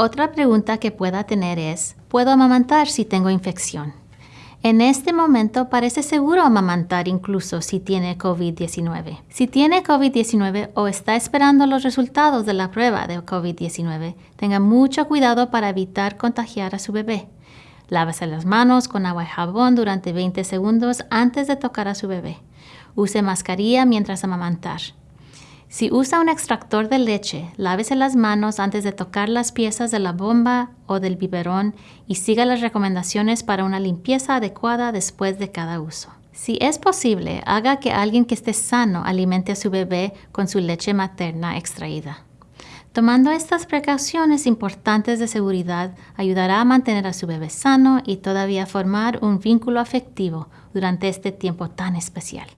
Otra pregunta que pueda tener es, ¿puedo amamantar si tengo infección? En este momento parece seguro amamantar incluso si tiene COVID-19. Si tiene COVID-19 o está esperando los resultados de la prueba de COVID-19, tenga mucho cuidado para evitar contagiar a su bebé. Lávese las manos con agua y jabón durante 20 segundos antes de tocar a su bebé. Use mascarilla mientras amamantar. Si usa un extractor de leche, lávese las manos antes de tocar las piezas de la bomba o del biberón y siga las recomendaciones para una limpieza adecuada después de cada uso. Si es posible, haga que alguien que esté sano alimente a su bebé con su leche materna extraída. Tomando estas precauciones importantes de seguridad ayudará a mantener a su bebé sano y todavía formar un vínculo afectivo durante este tiempo tan especial.